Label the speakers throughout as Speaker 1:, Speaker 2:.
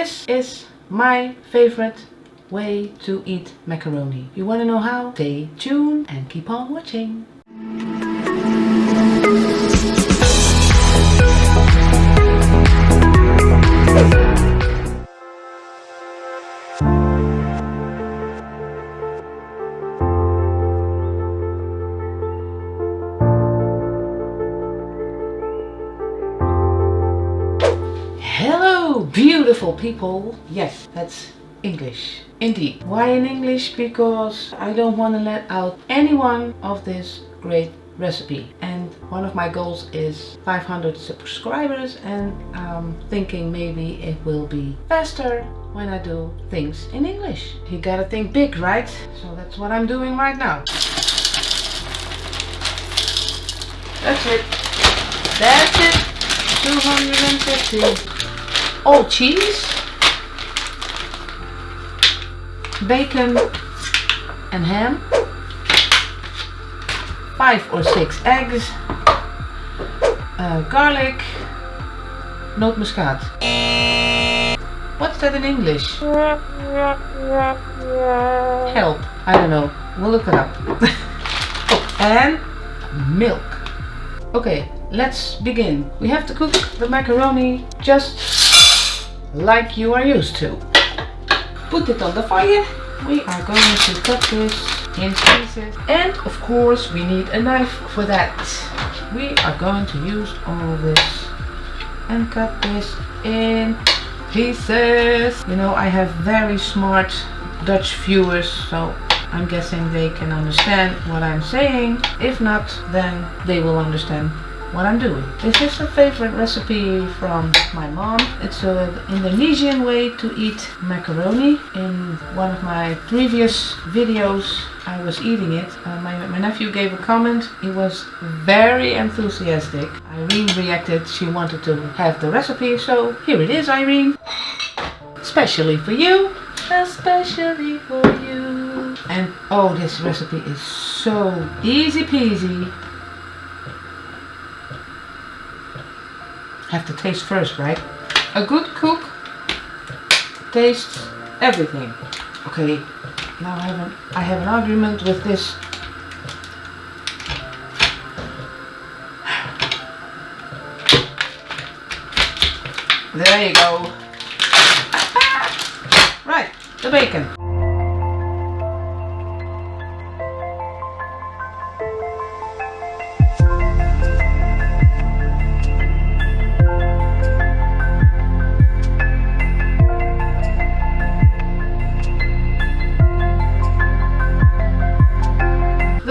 Speaker 1: This is my favorite way to eat macaroni. You want to know how? Stay tuned and keep on watching. Beautiful people. Yes, that's English. Indeed. Why in English? Because I don't want to let out any one of this great recipe. And one of my goals is 500 subscribers and I'm thinking maybe it will be faster when I do things in English. You gotta think big, right? So that's what I'm doing right now. That's it. That's it. 250. All cheese, bacon and ham, five or six eggs, uh, garlic, nootmuskaat. What's that in English? Help. I don't know. We'll look it up. oh, and milk. Okay, let's begin. We have to cook the macaroni just like you are used to. Put it on the fire. We are going to cut this in pieces. And of course we need a knife for that. We are going to use all this and cut this in pieces. You know I have very smart Dutch viewers so I'm guessing they can understand what I'm saying. If not then they will understand what I'm doing. This is a favorite recipe from my mom. It's an Indonesian way to eat macaroni. In one of my previous videos I was eating it. Uh, my, my nephew gave a comment. He was very enthusiastic. Irene reacted. She wanted to have the recipe. So here it is Irene. Especially for you. Especially for you. And oh this recipe is so easy peasy. Have to taste first, right? A good cook tastes everything. Okay, now I have an, I have an argument with this. There you go. right, the bacon.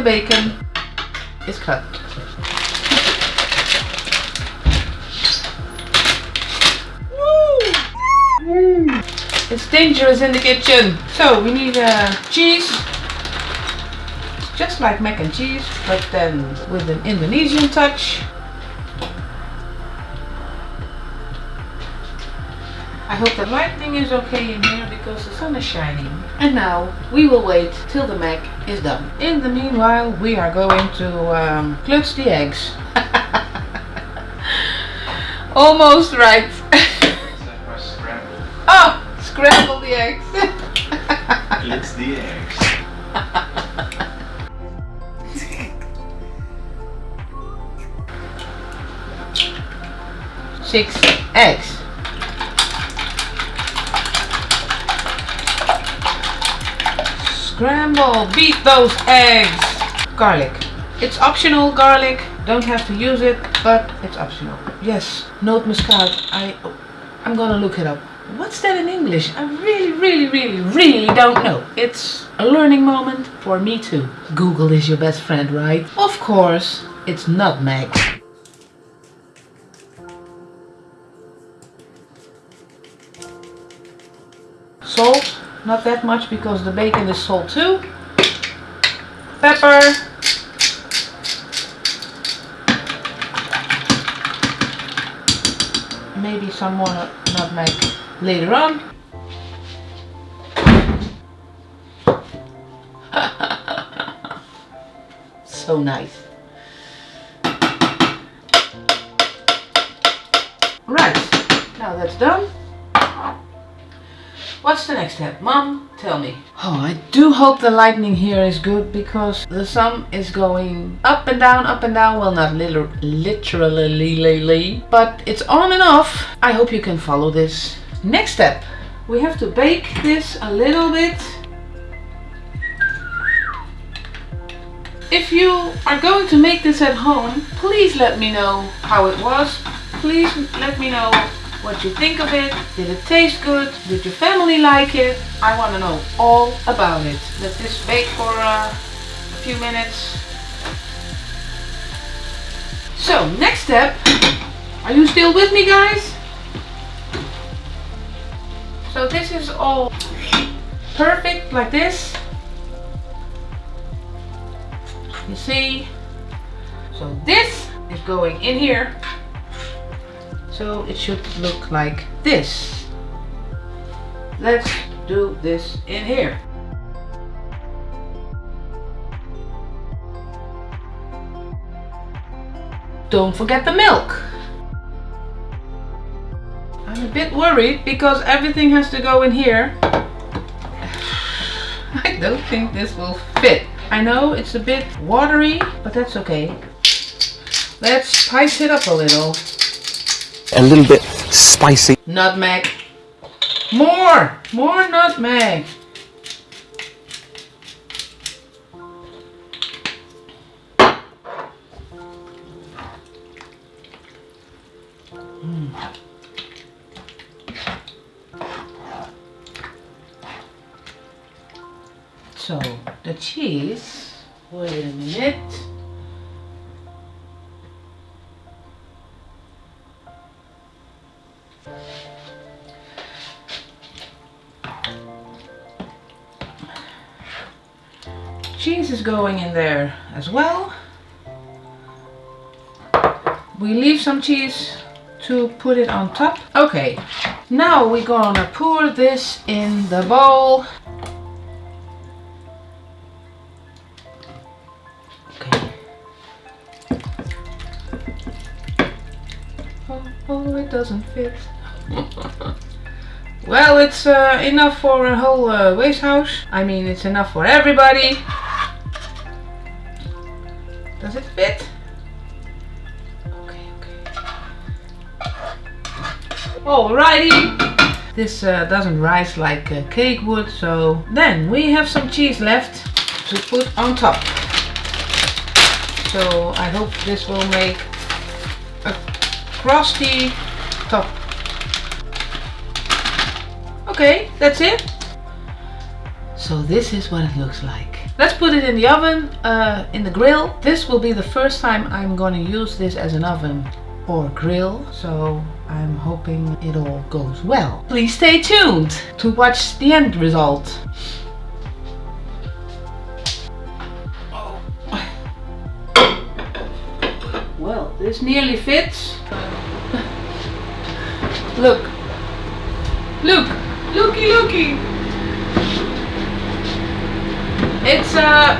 Speaker 1: Bacon is cut. It's dangerous in the kitchen. So we need uh, cheese, just like mac and cheese, but then with an Indonesian touch. I hope the lighting is okay in here because the sun is shining. And now we will wait till the mac is done. In the meanwhile we are going to um, klutz the eggs. Almost right. oh, scramble the eggs.
Speaker 2: Klutz the eggs.
Speaker 1: Six Beat those eggs. Garlic. It's optional garlic. Don't have to use it, but it's optional. Yes, nootmuskaat. I, oh, I'm gonna look it up. What's that in English? I really, really, really, really don't know. It's a learning moment for me too. Google is your best friend, right? Of course, it's nutmeg. Salt. Not that much because the bacon is salt too. Pepper. Maybe some more nutmeg later on. so nice. Right, now that's done. What's the next step? Mom, tell me. Oh, I do hope the lightning here is good because the sun is going up and down, up and down. Well, not liter literally, but it's on and off. I hope you can follow this. Next step, we have to bake this a little bit. If you are going to make this at home, please let me know how it was. Please let me know what you think of it. Did it taste good? Did your family like it? I want to know all about it. Let this bake for uh, a few minutes. So, next step. Are you still with me, guys? So this is all perfect like this. You see? So this is going in here. So it should look like this. Let's do this in here. Don't forget the milk. I'm a bit worried because everything has to go in here. I don't think this will fit. I know it's a bit watery, but that's okay. Let's spice it up a little.
Speaker 3: A little bit spicy.
Speaker 1: Nutmeg. More! More nutmeg. Mm. So, the cheese, wait a minute. Cheese is going in there as well. We leave some cheese to put it on top. Okay, now we're gonna pour this in the bowl. Okay. Oh, oh it doesn't fit. well, it's uh, enough for a whole uh, waste house. I mean, it's enough for everybody. Does it fit? Okay, okay. Alrighty. This uh, doesn't rise like a cake would, so then we have some cheese left to put on top. So I hope this will make a crusty top. Okay, that's it. So this is what it looks like. Let's put it in the oven, uh, in the grill. This will be the first time I'm going to use this as an oven or grill. So I'm hoping it all goes well. Please stay tuned to watch the end result. Well, this nearly fits. Look. Look. Looky, looky. It's uh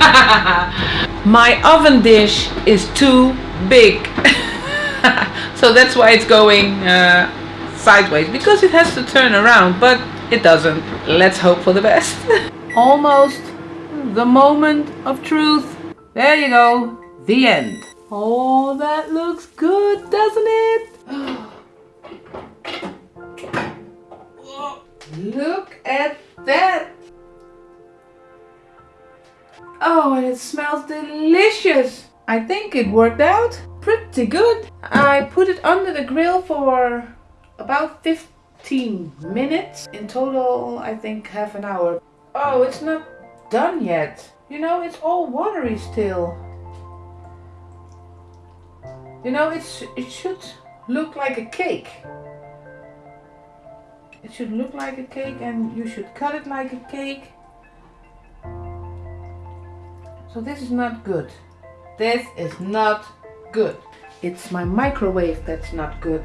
Speaker 1: My oven dish is too big. so that's why it's going uh, sideways because it has to turn around but it doesn't. Let's hope for the best. Almost the moment of truth. There you go. The end. Oh, that looks good, doesn't it? Look at that! Oh, and it smells delicious! I think it worked out pretty good. I put it under the grill for about 15 minutes. In total, I think half an hour. Oh, it's not done yet. You know, it's all watery still. You know, it's it should look like a cake. It should look like a cake and you should cut it like a cake. So this is not good. This is not good. It's my microwave that's not good.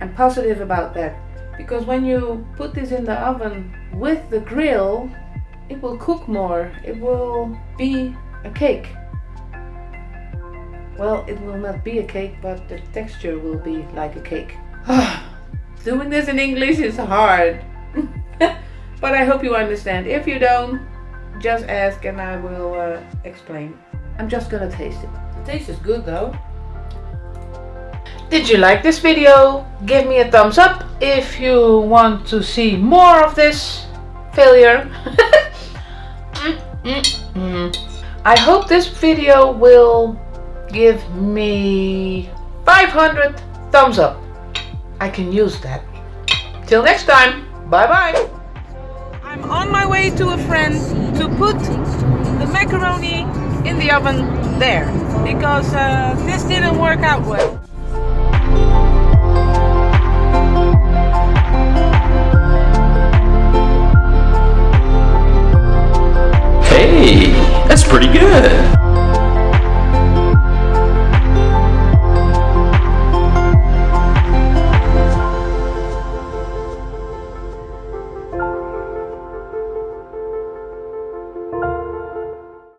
Speaker 1: I'm positive about that. Because when you put this in the oven with the grill, it will cook more. It will be a cake. Well, it will not be a cake, but the texture will be like a cake. Ah. Doing this in English is hard. but I hope you understand. If you don't, just ask and I will uh, explain. I'm just gonna taste it. The taste is good though. Did you like this video? Give me a thumbs up if you want to see more of this failure. Mm, mm, mm. I hope this video will give me 500 thumbs up. I can use that. Till next time, bye bye. I'm on my way to a friend to put the macaroni in the oven there because uh, this didn't work out well.
Speaker 2: Hey, that's pretty good.